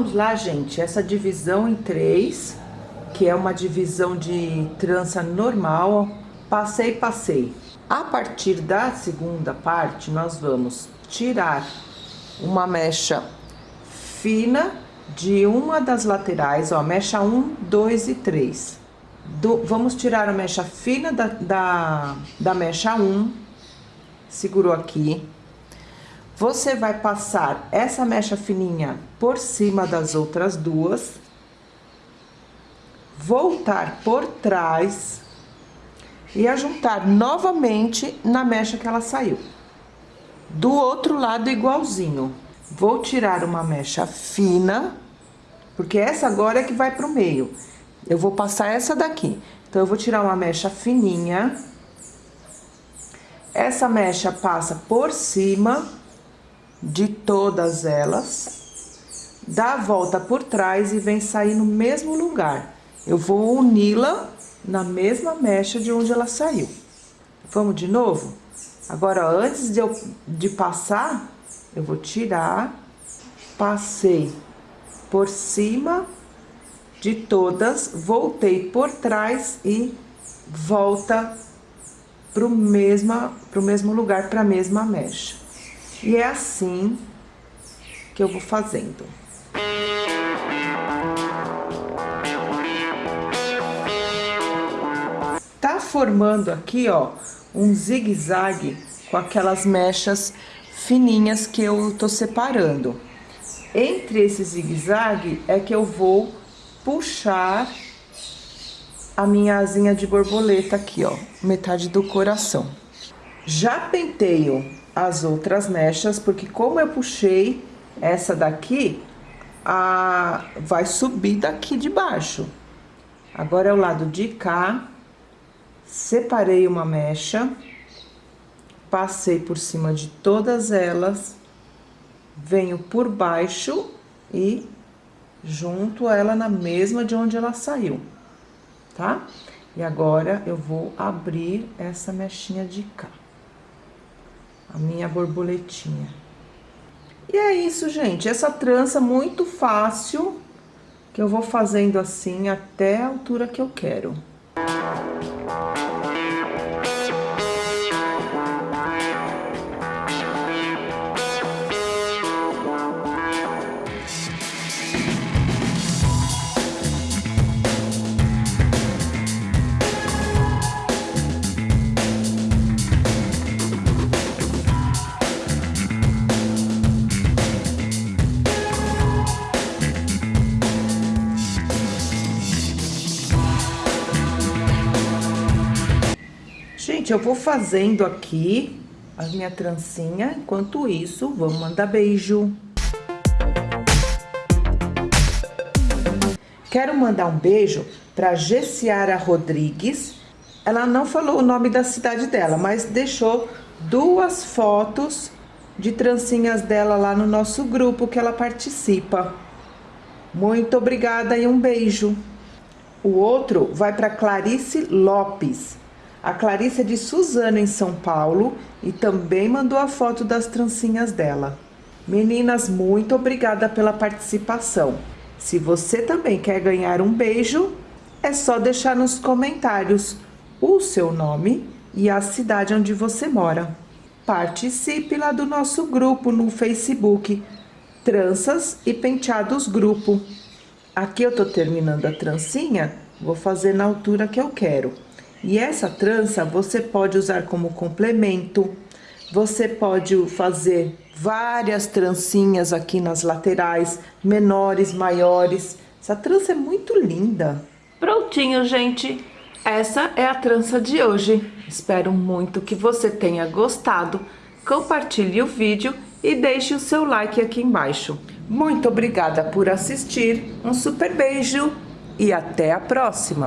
Vamos lá, gente, essa divisão em três, que é uma divisão de trança normal, passei, passei. A partir da segunda parte, nós vamos tirar uma mecha fina de uma das laterais, ó, mecha 1, 2 e 3. Do, vamos tirar a mecha fina da, da, da mecha 1, segurou aqui. Você vai passar essa mecha fininha por cima das outras duas, voltar por trás e ajuntar novamente na mecha que ela saiu. Do outro lado igualzinho. Vou tirar uma mecha fina, porque essa agora é que vai pro meio. Eu vou passar essa daqui. Então, eu vou tirar uma mecha fininha. Essa mecha passa por cima de todas elas. Dá a volta por trás e vem sair no mesmo lugar. Eu vou uni-la na mesma mecha de onde ela saiu. Vamos de novo? Agora, antes de eu de passar, eu vou tirar, passei por cima de todas, voltei por trás e volta pro, mesma, mesmo lugar, para a mesma mecha. E é assim que eu vou fazendo. Tá formando aqui, ó, um zigue-zague com aquelas mechas fininhas que eu tô separando. Entre esse zigue-zague é que eu vou puxar a minha asinha de borboleta aqui, ó, metade do coração. Já penteio as outras mechas, porque como eu puxei essa daqui, a vai subir daqui de baixo. Agora é o lado de cá, separei uma mecha, passei por cima de todas elas, venho por baixo e junto ela na mesma de onde ela saiu, tá? E agora, eu vou abrir essa mechinha de cá. A minha borboletinha. E é isso, gente. Essa trança muito fácil, que eu vou fazendo assim até a altura que eu quero. Gente, eu vou fazendo aqui a minha trancinha. Enquanto isso, vamos mandar beijo. Quero mandar um beijo para Gessiara Rodrigues. Ela não falou o nome da cidade dela, mas deixou duas fotos de trancinhas dela lá no nosso grupo que ela participa. Muito obrigada e um beijo. O outro vai para Clarice Lopes. A Clarice é de Suzano, em São Paulo, e também mandou a foto das trancinhas dela. Meninas, muito obrigada pela participação. Se você também quer ganhar um beijo, é só deixar nos comentários o seu nome e a cidade onde você mora. Participe lá do nosso grupo no Facebook, Tranças e Penteados Grupo. Aqui eu tô terminando a trancinha, vou fazer na altura que eu quero. E essa trança você pode usar como complemento, você pode fazer várias trancinhas aqui nas laterais, menores, maiores. Essa trança é muito linda. Prontinho, gente. Essa é a trança de hoje. Espero muito que você tenha gostado. Compartilhe o vídeo e deixe o seu like aqui embaixo. Muito obrigada por assistir. Um super beijo e até a próxima.